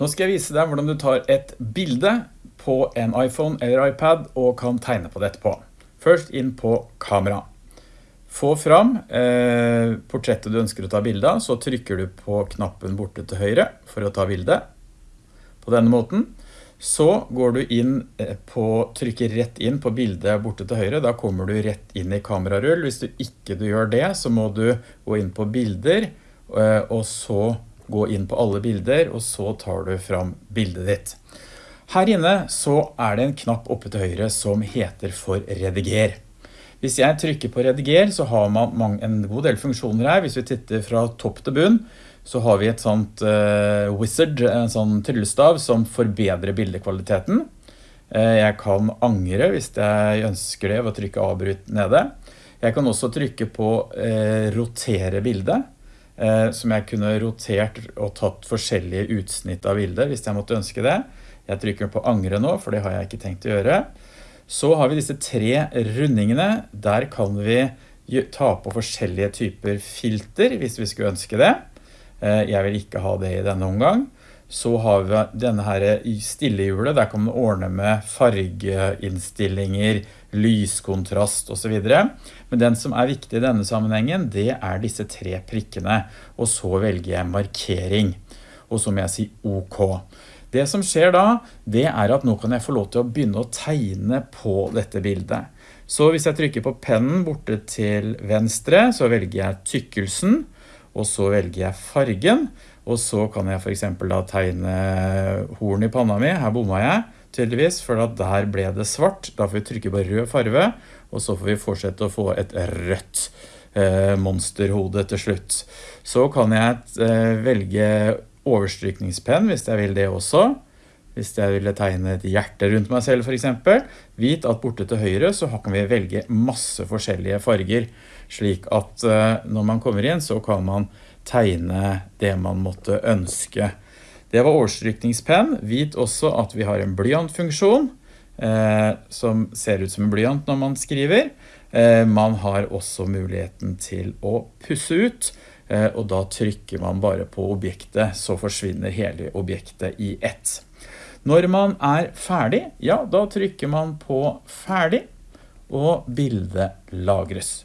Nå skal jeg vise deg hvordan du tar et bilde på en iPhone eller iPad og kan tegne på det etterpå. Først inn på kamera. Få fram eh, portrettet du ønsker å ta bilde av, så trykker du på knappen borte til høyre for å ta bilde. På denne måten. Så går du inn eh, på, trykker rett inn på bildet borte til høyre, da kommer du rett inn i kamerarull. Hvis du ikke du gjør det, så må du gå inn på bilder, eh, og så gå inn på alle bilder, og så tar du fram bildet ditt. Her inne så er det en knapp oppe til høyre som heter for rediger. Hvis jeg trykker på rediger, så har man en god del funksjoner her. Hvis vi titter fra topp til bunn, så har vi et sånt uh, wizard, en sånn tryllestav som forbedrer bildekvaliteten. Uh, jeg kan angre hvis jeg ønsker det ved å trykke avbryt nede. Jeg kan også trykke på uh, rotere bildet. Eh, som jeg kunne rotert og tatt forskjellige utsnitt av bildet hvis jeg måtte ønske det. Jeg trykker på angre nå, for det har jeg ikke tenkt å gjøre. Så har vi disse tre rundingene. Der kan vi ta på forskjellige typer filter hvis vi skulle ønske det. Eh, jeg vil ikke ha det i denne omgang. Så har vi denne her stillehjulet, der kan man ordne med fargeinnstillinger, lyskontrast og så videre. Men den som er viktig i denne sammenhengen, det er disse tre prikkene. Og så velger jeg markering. Og så må jeg si OK. Det som skjer da, det er at nå kan jeg få lov til å begynne å tegne på dette bildet. Så hvis jeg trykker på pennen borte til venstre, så velger jeg tykkelsen, og så velger jeg fargen, og så kan jeg eksempel da tegne horn i panna mi. Her bomma jeg tydeligvis, for der ble det svart. Da får vi trykke på rød farve, og så får vi fortsette å få et rødt eh, monsterhode til slutt. Så kan jeg eh, velge overstrykningspenn hvis jeg vil det også. Hvis jeg ville tegne et hjerte rundt meg selv for eksempel, vit at borte til høyre så kan vi velge masse forskjellige farger, slik at eh, når man kommer inn så kan man tegne det man måtte ønske. Det var overstrykningspenn. Vit også at vi har en blyantfunksjon, eh, som ser ut som en blyant når man skriver. Eh, man har også muligheten til å pusse ut, eh, og da trykker man bare på objektet, så forsvinner hele objektet i ett. Når man er ferdig, ja, da trykker man på ferdig, og bildet lagres.